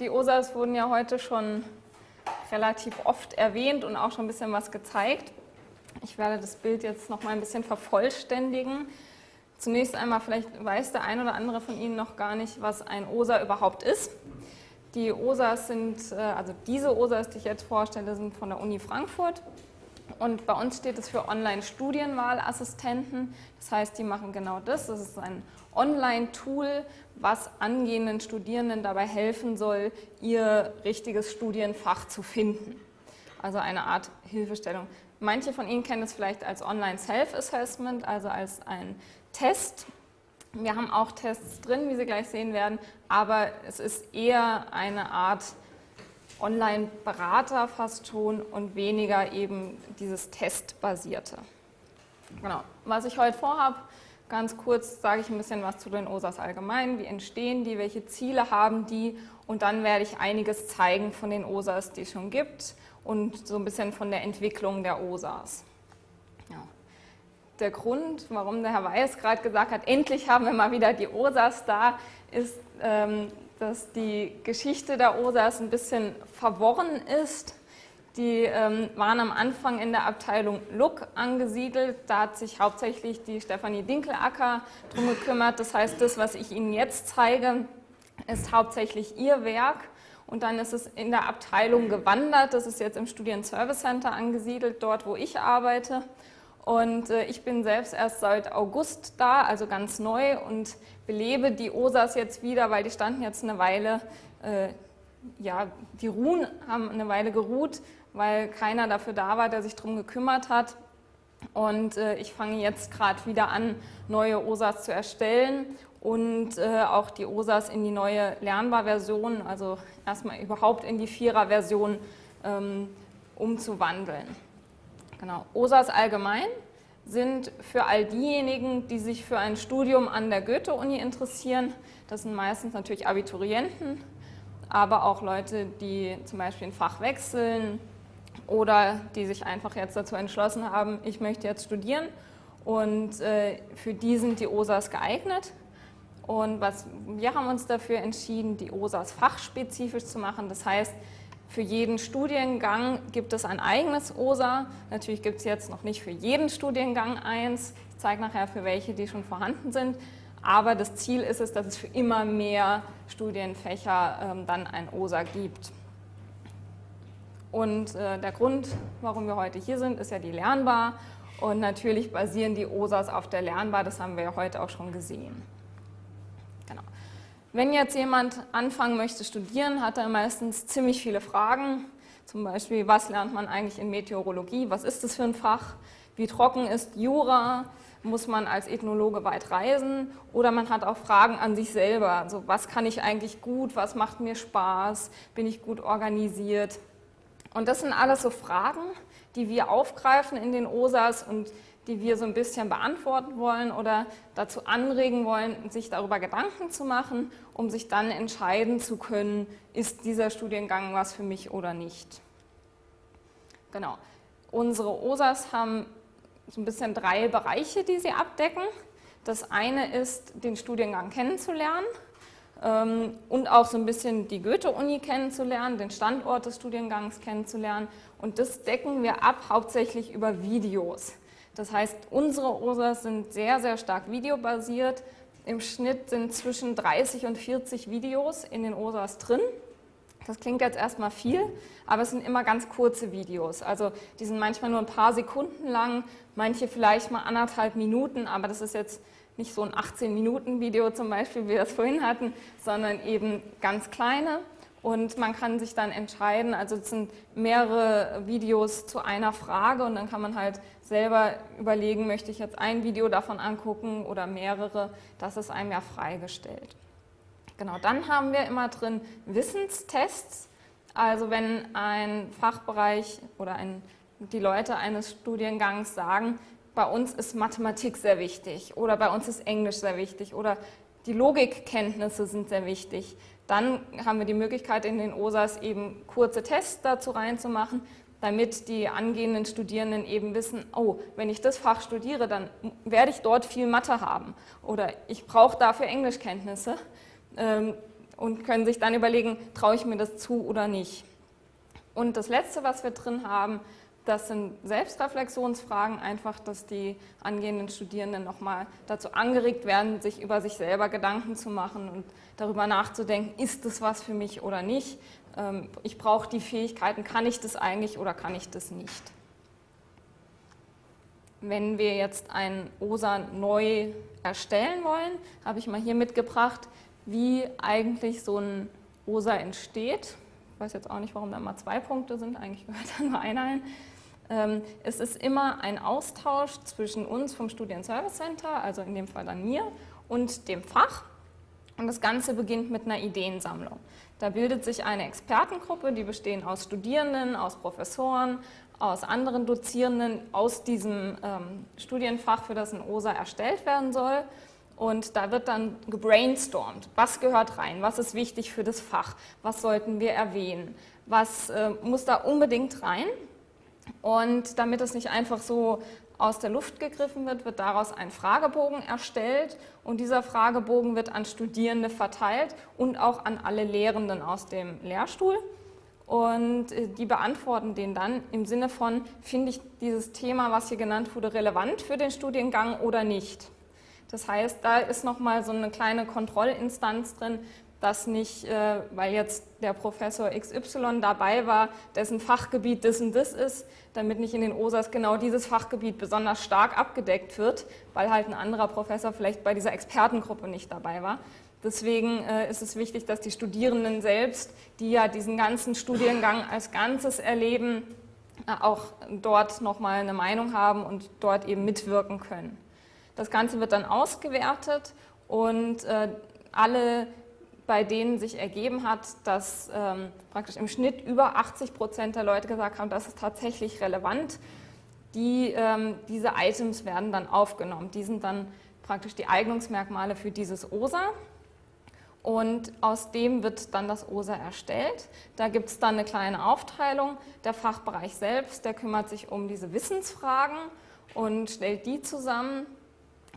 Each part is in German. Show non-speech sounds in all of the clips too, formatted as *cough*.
die OSAs wurden ja heute schon relativ oft erwähnt und auch schon ein bisschen was gezeigt. Ich werde das Bild jetzt noch mal ein bisschen vervollständigen. Zunächst einmal, vielleicht weiß der ein oder andere von Ihnen noch gar nicht, was ein OSA überhaupt ist. Die OSAs sind, äh, also diese OSAs, die ich jetzt vorstelle, sind von der Uni Frankfurt. Und bei uns steht es für Online-Studienwahlassistenten. Das heißt, die machen genau das. Das ist ein Online-Tool, was angehenden Studierenden dabei helfen soll, ihr richtiges Studienfach zu finden. Also eine Art Hilfestellung. Manche von Ihnen kennen es vielleicht als Online-Self-Assessment, also als ein Test. Wir haben auch Tests drin, wie Sie gleich sehen werden, aber es ist eher eine Art Online-Berater fast schon und weniger eben dieses Testbasierte. Genau. Was ich heute vorhabe, ganz kurz sage ich ein bisschen was zu den OSAs allgemein, wie entstehen die, welche Ziele haben die und dann werde ich einiges zeigen von den OSAs, die es schon gibt und so ein bisschen von der Entwicklung der OSAs. Ja. Der Grund, warum der Herr Weiß gerade gesagt hat, endlich haben wir mal wieder die OSAs da, ist, ähm, dass die Geschichte der OSAs ein bisschen verworren ist. Die ähm, waren am Anfang in der Abteilung Look angesiedelt. Da hat sich hauptsächlich die Stefanie Dinkelacker drum gekümmert. Das heißt, das, was ich Ihnen jetzt zeige, ist hauptsächlich ihr Werk. Und dann ist es in der Abteilung gewandert. Das ist jetzt im Studien-Service Center angesiedelt, dort, wo ich arbeite. Und äh, ich bin selbst erst seit August da, also ganz neu und belebe die OSAs jetzt wieder, weil die standen jetzt eine Weile, äh, ja, die ruhen, haben eine Weile geruht, weil keiner dafür da war, der sich darum gekümmert hat. Und äh, ich fange jetzt gerade wieder an, neue OSAs zu erstellen und äh, auch die OSAs in die neue Lernbar-Version, also erstmal überhaupt in die Vierer-Version ähm, umzuwandeln. Genau. OSAs allgemein sind für all diejenigen, die sich für ein Studium an der Goethe-Uni interessieren. Das sind meistens natürlich Abiturienten, aber auch Leute, die zum Beispiel ein Fach wechseln oder die sich einfach jetzt dazu entschlossen haben, ich möchte jetzt studieren und äh, für die sind die OSAs geeignet. Und was, wir haben uns dafür entschieden, die OSAs fachspezifisch zu machen. Das heißt, für jeden Studiengang gibt es ein eigenes OSA. Natürlich gibt es jetzt noch nicht für jeden Studiengang eins. Ich zeige nachher für welche, die schon vorhanden sind. Aber das Ziel ist es, dass es für immer mehr Studienfächer ähm, dann ein OSA gibt. Und äh, der Grund, warum wir heute hier sind, ist ja die Lernbar. Und natürlich basieren die OSAs auf der Lernbar, das haben wir ja heute auch schon gesehen. Wenn jetzt jemand anfangen möchte studieren, hat er meistens ziemlich viele Fragen. Zum Beispiel, was lernt man eigentlich in Meteorologie? Was ist das für ein Fach? Wie trocken ist Jura? Muss man als Ethnologe weit reisen? Oder man hat auch Fragen an sich selber. Also was kann ich eigentlich gut? Was macht mir Spaß? Bin ich gut organisiert? Und das sind alles so Fragen, die wir aufgreifen in den OSAs und die wir so ein bisschen beantworten wollen oder dazu anregen wollen, sich darüber Gedanken zu machen, um sich dann entscheiden zu können, ist dieser Studiengang was für mich oder nicht. Genau. Unsere OSAs haben so ein bisschen drei Bereiche, die sie abdecken. Das eine ist, den Studiengang kennenzulernen ähm, und auch so ein bisschen die Goethe-Uni kennenzulernen, den Standort des Studiengangs kennenzulernen. Und das decken wir ab hauptsächlich über Videos. Das heißt, unsere OSAs sind sehr, sehr stark videobasiert. Im Schnitt sind zwischen 30 und 40 Videos in den OSAs drin. Das klingt jetzt erstmal viel, aber es sind immer ganz kurze Videos. Also die sind manchmal nur ein paar Sekunden lang, manche vielleicht mal anderthalb Minuten, aber das ist jetzt nicht so ein 18-Minuten-Video zum Beispiel, wie wir das vorhin hatten, sondern eben ganz kleine und man kann sich dann entscheiden, also es sind mehrere Videos zu einer Frage und dann kann man halt selber überlegen, möchte ich jetzt ein Video davon angucken oder mehrere, das ist einem ja freigestellt. Genau, dann haben wir immer drin Wissenstests, also wenn ein Fachbereich oder ein, die Leute eines Studiengangs sagen, bei uns ist Mathematik sehr wichtig oder bei uns ist Englisch sehr wichtig oder die Logikkenntnisse sind sehr wichtig, dann haben wir die Möglichkeit in den OSAs eben kurze Tests dazu reinzumachen, damit die angehenden Studierenden eben wissen, oh, wenn ich das Fach studiere, dann werde ich dort viel Mathe haben oder ich brauche dafür Englischkenntnisse. Ähm, und können sich dann überlegen, traue ich mir das zu oder nicht. Und das Letzte, was wir drin haben, das sind Selbstreflexionsfragen, einfach, dass die angehenden Studierenden nochmal dazu angeregt werden, sich über sich selber Gedanken zu machen und darüber nachzudenken, ist das was für mich oder nicht. Ähm, ich brauche die Fähigkeiten, kann ich das eigentlich oder kann ich das nicht. Wenn wir jetzt ein OSA neu erstellen wollen, habe ich mal hier mitgebracht, wie eigentlich so ein OSA entsteht. Ich weiß jetzt auch nicht, warum da mal zwei Punkte sind, eigentlich gehört *laughs* da nur einer ein. Ähm, es ist immer ein Austausch zwischen uns vom Studien-Service Center, also in dem Fall dann mir, und dem Fach. Und das Ganze beginnt mit einer Ideensammlung. Da bildet sich eine Expertengruppe, die bestehen aus Studierenden, aus Professoren, aus anderen Dozierenden aus diesem ähm, Studienfach, für das ein OSA erstellt werden soll. Und da wird dann gebrainstormt, was gehört rein, was ist wichtig für das Fach, was sollten wir erwähnen, was äh, muss da unbedingt rein. Und damit es nicht einfach so aus der Luft gegriffen wird, wird daraus ein Fragebogen erstellt und dieser Fragebogen wird an Studierende verteilt und auch an alle Lehrenden aus dem Lehrstuhl. Und äh, die beantworten den dann im Sinne von, finde ich dieses Thema, was hier genannt wurde, relevant für den Studiengang oder nicht. Das heißt, da ist nochmal so eine kleine Kontrollinstanz drin, dass nicht, äh, weil jetzt der Professor XY dabei war, dessen Fachgebiet das und das ist, damit nicht in den OSAs genau dieses Fachgebiet besonders stark abgedeckt wird, weil halt ein anderer Professor vielleicht bei dieser Expertengruppe nicht dabei war. Deswegen äh, ist es wichtig, dass die Studierenden selbst, die ja diesen ganzen Studiengang als Ganzes erleben, äh, auch dort nochmal eine Meinung haben und dort eben mitwirken können. Das Ganze wird dann ausgewertet und alle bei denen sich ergeben hat, dass ähm, praktisch im Schnitt über 80 Prozent der Leute gesagt haben, das ist tatsächlich relevant. Die, ähm, diese Items werden dann aufgenommen. Die sind dann praktisch die Eignungsmerkmale für dieses OSA. Und aus dem wird dann das OSA erstellt. Da gibt es dann eine kleine Aufteilung. Der Fachbereich selbst, der kümmert sich um diese Wissensfragen und stellt die zusammen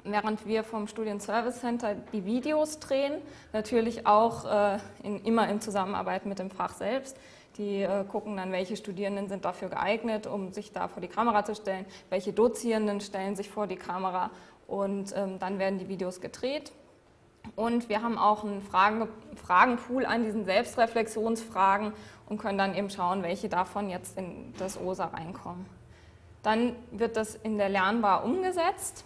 während wir vom Studien-Service Center die Videos drehen, natürlich auch äh, in, immer in Zusammenarbeit mit dem Fach selbst. Die äh, gucken dann, welche Studierenden sind dafür geeignet, um sich da vor die Kamera zu stellen, welche Dozierenden stellen sich vor die Kamera und ähm, dann werden die Videos gedreht. Und wir haben auch einen Fragen, Fragenpool an diesen Selbstreflexionsfragen und können dann eben schauen, welche davon jetzt in das OSA reinkommen. Dann wird das in der Lernbar umgesetzt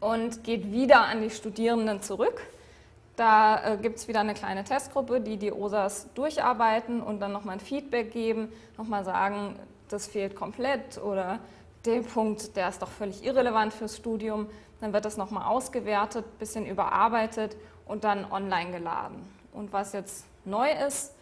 und geht wieder an die Studierenden zurück. Da äh, gibt es wieder eine kleine Testgruppe, die die OSAs durcharbeiten und dann nochmal ein Feedback geben, nochmal sagen, das fehlt komplett oder der Punkt, der ist doch völlig irrelevant fürs Studium. Dann wird das nochmal ausgewertet, bisschen überarbeitet und dann online geladen. Und was jetzt neu ist,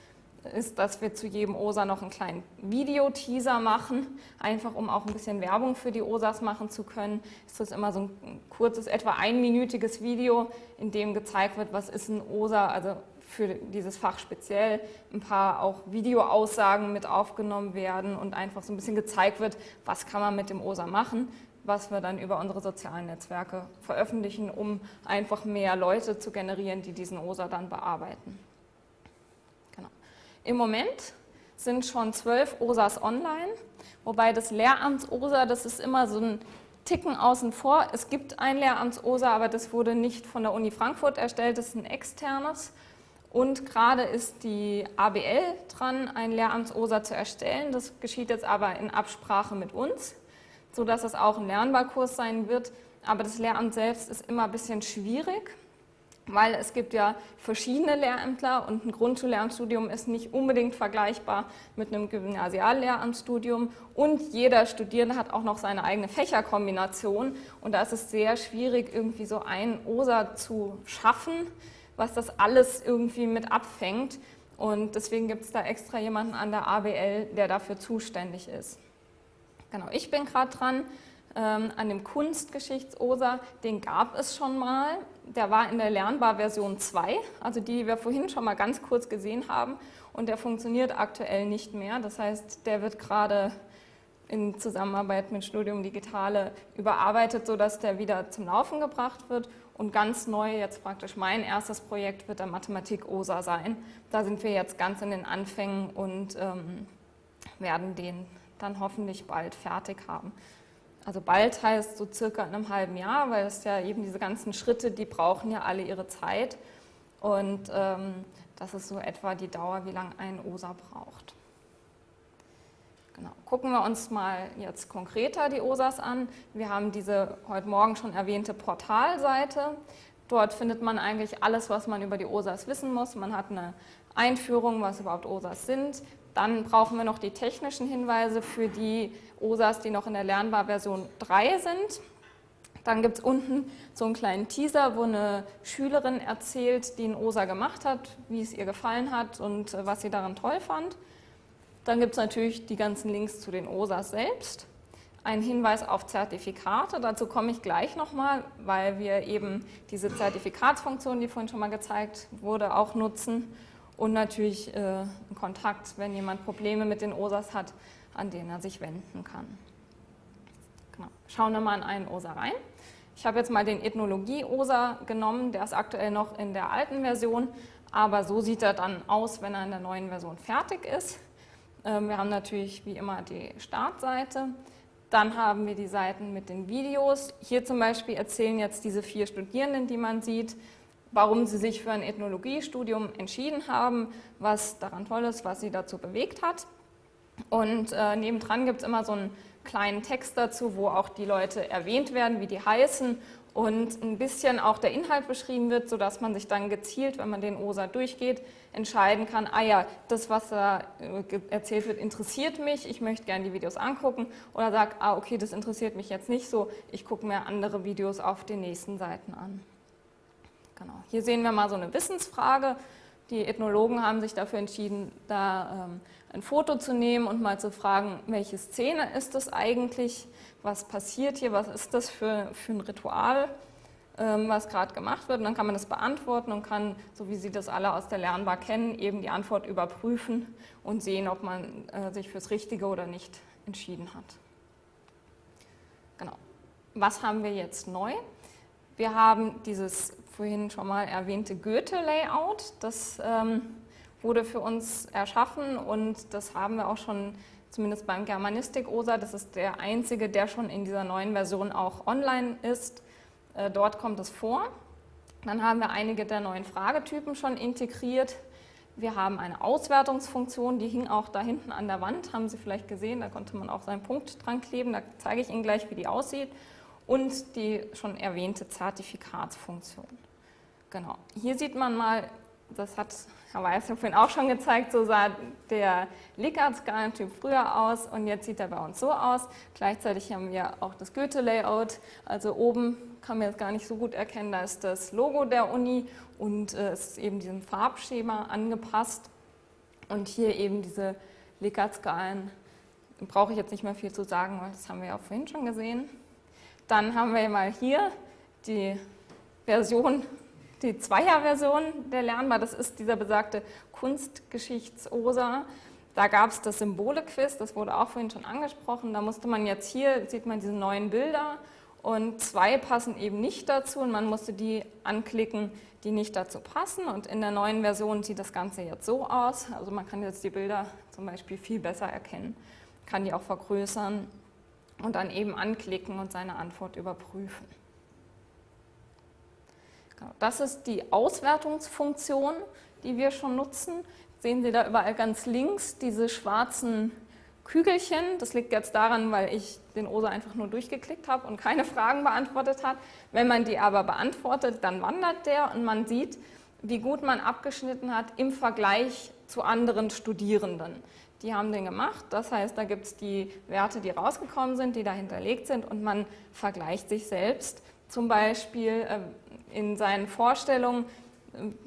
ist, dass wir zu jedem OSA noch einen kleinen Videoteaser machen, einfach um auch ein bisschen Werbung für die OSAs machen zu können. Ist das immer so ein kurzes, etwa einminütiges Video, in dem gezeigt wird, was ist ein OSA, also für dieses Fach speziell, ein paar auch Videoaussagen mit aufgenommen werden und einfach so ein bisschen gezeigt wird, was kann man mit dem OSA machen, was wir dann über unsere sozialen Netzwerke veröffentlichen, um einfach mehr Leute zu generieren, die diesen OSA dann bearbeiten. Im Moment sind schon zwölf OSAs online, wobei das Lehramts-OSA, das ist immer so ein Ticken außen vor. Es gibt ein Lehramts-OSA, aber das wurde nicht von der Uni Frankfurt erstellt, das ist ein externes. Und gerade ist die ABL dran, ein Lehramts-OSA zu erstellen. Das geschieht jetzt aber in Absprache mit uns, sodass es auch ein Lernbarkurs sein wird. Aber das Lehramt selbst ist immer ein bisschen schwierig weil es gibt ja verschiedene Lehrämtler und ein Grundschullehramtsstudium ist nicht unbedingt vergleichbar mit einem Gymnasiallehramtsstudium. Und jeder Studierende hat auch noch seine eigene Fächerkombination. Und da ist es sehr schwierig, irgendwie so ein OSA zu schaffen, was das alles irgendwie mit abfängt. Und deswegen gibt es da extra jemanden an der ABL, der dafür zuständig ist. Genau, ich bin gerade dran, an dem Kunstgeschichts-OSA, den gab es schon mal. Der war in der Lernbar Version 2, also die, die wir vorhin schon mal ganz kurz gesehen haben. Und der funktioniert aktuell nicht mehr. Das heißt, der wird gerade in Zusammenarbeit mit Studium Digitale überarbeitet, sodass der wieder zum Laufen gebracht wird. Und ganz neu jetzt praktisch mein erstes Projekt wird der Mathematik-OSA sein. Da sind wir jetzt ganz in den Anfängen und ähm, werden den dann hoffentlich bald fertig haben. Also bald heißt so circa in einem halben Jahr, weil es ja eben diese ganzen Schritte, die brauchen ja alle ihre Zeit. Und ähm, das ist so etwa die Dauer, wie lange ein OSA braucht. Genau. Gucken wir uns mal jetzt konkreter die OSAs an. Wir haben diese heute Morgen schon erwähnte Portalseite. Dort findet man eigentlich alles, was man über die OSAs wissen muss. Man hat eine Einführung, was überhaupt OSAs sind. Dann brauchen wir noch die technischen Hinweise für die OSAs, die noch in der Lernbar-Version 3 sind. Dann gibt es unten so einen kleinen Teaser, wo eine Schülerin erzählt, die einen OSA gemacht hat, wie es ihr gefallen hat und äh, was sie daran toll fand. Dann gibt es natürlich die ganzen Links zu den OSAs selbst. Ein Hinweis auf Zertifikate, dazu komme ich gleich nochmal, weil wir eben diese Zertifikatsfunktion, die vorhin schon mal gezeigt wurde, auch nutzen. Und natürlich äh, Kontakt, wenn jemand Probleme mit den OSAs hat, an den er sich wenden kann. Genau. Schauen wir mal in einen OSA rein. Ich habe jetzt mal den Ethnologie-OSA genommen, der ist aktuell noch in der alten Version, aber so sieht er dann aus, wenn er in der neuen Version fertig ist. Ähm, wir haben natürlich wie immer die Startseite. Dann haben wir die Seiten mit den Videos. Hier zum Beispiel erzählen jetzt diese vier Studierenden, die man sieht, warum sie sich für ein Ethnologiestudium entschieden haben, was daran toll ist, was sie dazu bewegt hat. Und äh, nebendran gibt es immer so einen kleinen Text dazu, wo auch die Leute erwähnt werden, wie die heißen und ein bisschen auch der Inhalt beschrieben wird, sodass man sich dann gezielt, wenn man den OSA durchgeht, entscheiden kann, ah ja, das, was da äh, erzählt wird, interessiert mich, ich möchte gerne die Videos angucken oder sagt, ah okay, das interessiert mich jetzt nicht so, ich gucke mir andere Videos auf den nächsten Seiten an. Genau. Hier sehen wir mal so eine Wissensfrage. Die Ethnologen haben sich dafür entschieden, da ähm, ein Foto zu nehmen und mal zu fragen, welche Szene ist das eigentlich, was passiert hier, was ist das für, für ein Ritual, ähm, was gerade gemacht wird. Und dann kann man das beantworten und kann, so wie Sie das alle aus der Lernbar kennen, eben die Antwort überprüfen und sehen, ob man äh, sich fürs Richtige oder nicht entschieden hat. Genau. Was haben wir jetzt neu? Wir haben dieses vorhin schon mal erwähnte Goethe-Layout. Das ähm, wurde für uns erschaffen und das haben wir auch schon zumindest beim Germanistik-OSA, das ist der einzige, der schon in dieser neuen Version auch online ist. Äh, dort kommt es vor. Dann haben wir einige der neuen Fragetypen schon integriert. Wir haben eine Auswertungsfunktion, die hing auch da hinten an der Wand, haben Sie vielleicht gesehen, da konnte man auch seinen Punkt dran kleben, da zeige ich Ihnen gleich, wie die aussieht. Und die schon erwähnte Zertifikatsfunktion. Genau, hier sieht man mal, das hat Herr Weiß vorhin auch schon gezeigt, so sah der Likert-Skalentyp früher aus und jetzt sieht er bei uns so aus. Gleichzeitig haben wir auch das Goethe-Layout, also oben kann man jetzt gar nicht so gut erkennen, da ist das Logo der Uni und äh, es ist eben diesem Farbschema angepasst und hier eben diese Likert-Skalen, brauche ich jetzt nicht mehr viel zu sagen, weil das haben wir ja vorhin schon gesehen. Dann haben wir mal hier die Version die Zweierversion der Lernbar, das ist dieser besagte Kunstgeschichts-OSA. Da gab es das Symbole-Quiz, das wurde auch vorhin schon angesprochen. Da musste man jetzt hier, sieht man diese neuen Bilder und zwei passen eben nicht dazu und man musste die anklicken, die nicht dazu passen. Und in der neuen Version sieht das Ganze jetzt so aus. Also man kann jetzt die Bilder zum Beispiel viel besser erkennen, kann die auch vergrößern und dann eben anklicken und seine Antwort überprüfen. Genau, das ist die Auswertungsfunktion, die wir schon nutzen. Sehen Sie da überall ganz links diese schwarzen Kügelchen. Das liegt jetzt daran, weil ich den OSA einfach nur durchgeklickt habe und keine Fragen beantwortet habe. Wenn man die aber beantwortet, dann wandert der und man sieht, wie gut man abgeschnitten hat im Vergleich zu anderen Studierenden. Die haben den gemacht, das heißt, da gibt es die Werte, die rausgekommen sind, die da hinterlegt sind und man vergleicht sich selbst. Zum Beispiel, äh, in seinen Vorstellungen,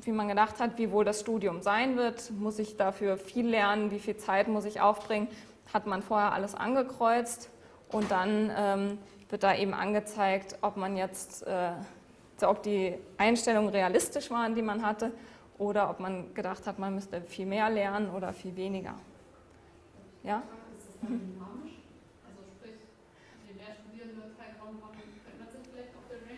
wie man gedacht hat, wie wohl das Studium sein wird, muss ich dafür viel lernen, wie viel Zeit muss ich aufbringen, hat man vorher alles angekreuzt und dann ähm, wird da eben angezeigt, ob man jetzt, äh, ob die Einstellungen realistisch waren, die man hatte, oder ob man gedacht hat, man müsste viel mehr lernen oder viel weniger. Ja? Ist das dynamisch? Also sprich, je mehr Studierende Zeitraum haben, verändert sich vielleicht auch der Ranking?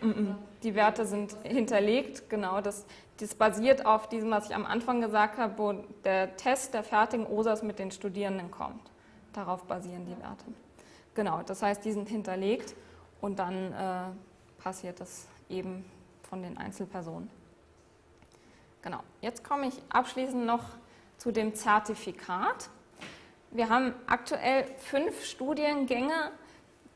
Die Werte sind hinterlegt, genau. Das, das basiert auf diesem, was ich am Anfang gesagt habe, wo der Test der fertigen OSAs mit den Studierenden kommt. Darauf basieren die Werte. Genau, das heißt, die sind hinterlegt und dann äh, passiert das eben von den Einzelpersonen. Genau, jetzt komme ich abschließend noch zu dem Zertifikat. Wir haben aktuell fünf Studiengänge,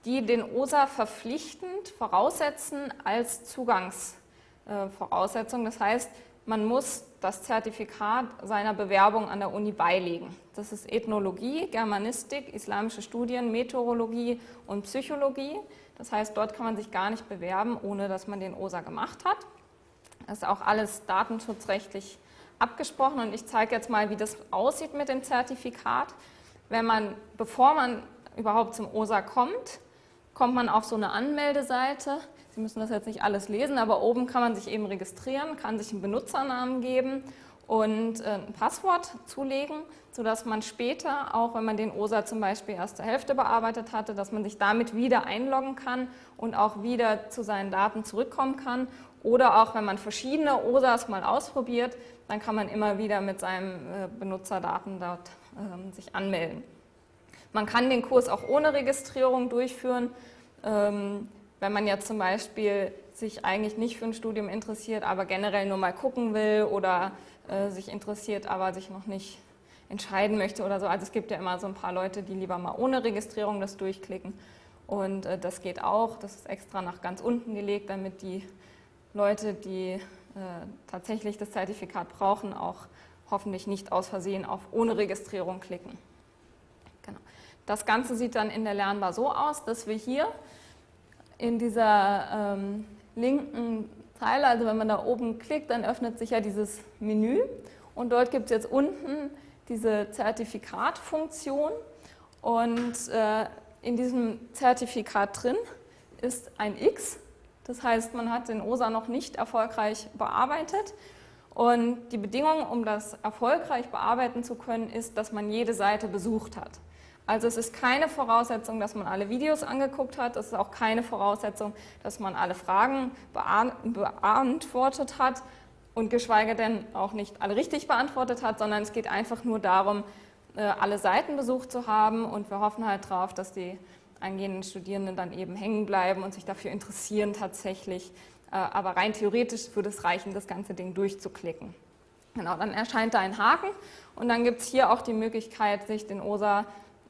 die den OSA verpflichtend voraussetzen als Zugangsvoraussetzung. Das heißt, man muss das Zertifikat seiner Bewerbung an der Uni beilegen. Das ist Ethnologie, Germanistik, islamische Studien, Meteorologie und Psychologie. Das heißt, dort kann man sich gar nicht bewerben, ohne dass man den OSA gemacht hat. Das ist auch alles datenschutzrechtlich abgesprochen und ich zeige jetzt mal, wie das aussieht mit dem Zertifikat. Wenn man, bevor man überhaupt zum OSA kommt, kommt man auf so eine Anmeldeseite. Sie müssen das jetzt nicht alles lesen, aber oben kann man sich eben registrieren, kann sich einen Benutzernamen geben und äh, ein Passwort zulegen, sodass man später, auch wenn man den OSA zum Beispiel erst zur Hälfte bearbeitet hatte, dass man sich damit wieder einloggen kann und auch wieder zu seinen Daten zurückkommen kann. Oder auch wenn man verschiedene OSAs mal ausprobiert, dann kann man immer wieder mit seinen äh, Benutzerdaten dort ähm, sich anmelden. Man kann den Kurs auch ohne Registrierung durchführen. Ähm, wenn man jetzt zum Beispiel sich eigentlich nicht für ein Studium interessiert, aber generell nur mal gucken will oder äh, sich interessiert, aber sich noch nicht entscheiden möchte oder so. Also es gibt ja immer so ein paar Leute, die lieber mal ohne Registrierung das durchklicken. Und äh, das geht auch. Das ist extra nach ganz unten gelegt, damit die Leute, die äh, tatsächlich das Zertifikat brauchen, auch hoffentlich nicht aus Versehen auf ohne Registrierung klicken. Genau. Das Ganze sieht dann in der Lernbar so aus, dass wir hier in dieser ähm, linken Zeile, also wenn man da oben klickt, dann öffnet sich ja dieses Menü und dort gibt es jetzt unten diese Zertifikatfunktion und äh, in diesem Zertifikat drin ist ein X, das heißt, man hat den OSA noch nicht erfolgreich bearbeitet und die Bedingung, um das erfolgreich bearbeiten zu können, ist, dass man jede Seite besucht hat. Also es ist keine Voraussetzung, dass man alle Videos angeguckt hat, es ist auch keine Voraussetzung, dass man alle Fragen beantwortet hat und geschweige denn auch nicht alle richtig beantwortet hat, sondern es geht einfach nur darum, äh, alle Seiten besucht zu haben und wir hoffen halt darauf, dass die angehenden Studierenden dann eben hängen bleiben und sich dafür interessieren tatsächlich. Äh, aber rein theoretisch würde es reichen, das ganze Ding durchzuklicken. Genau, dann erscheint da ein Haken und dann gibt es hier auch die Möglichkeit, sich den OSA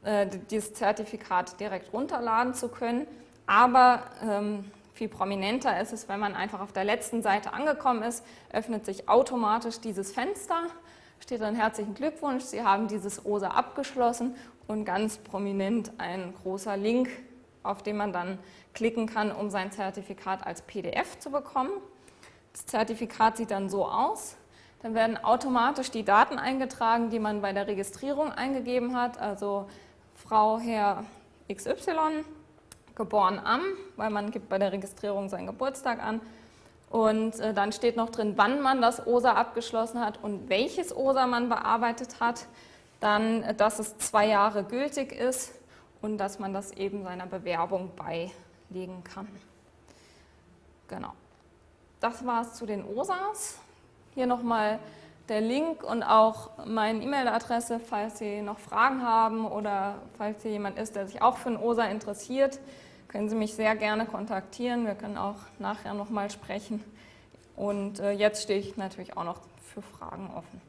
äh, dieses Zertifikat direkt runterladen zu können. Aber ähm, viel prominenter ist es, wenn man einfach auf der letzten Seite angekommen ist, öffnet sich automatisch dieses Fenster, steht dann herzlichen Glückwunsch, Sie haben dieses OSA abgeschlossen und ganz prominent ein großer Link, auf den man dann klicken kann, um sein Zertifikat als PDF zu bekommen. Das Zertifikat sieht dann so aus. Dann werden automatisch die Daten eingetragen, die man bei der Registrierung eingegeben hat, also Frau, Herr XY, geboren am, weil man gibt bei der Registrierung seinen Geburtstag an. Und äh, dann steht noch drin, wann man das OSA abgeschlossen hat und welches OSA man bearbeitet hat. Dann, äh, dass es zwei Jahre gültig ist und dass man das eben seiner Bewerbung beilegen kann. Genau. Das war es zu den OSAs. Hier nochmal der Link und auch meine E-Mail-Adresse, falls Sie noch Fragen haben oder falls hier jemand ist, der sich auch für ein OSA interessiert, können Sie mich sehr gerne kontaktieren. Wir können auch nachher nochmal sprechen. Und äh, jetzt stehe ich natürlich auch noch für Fragen offen.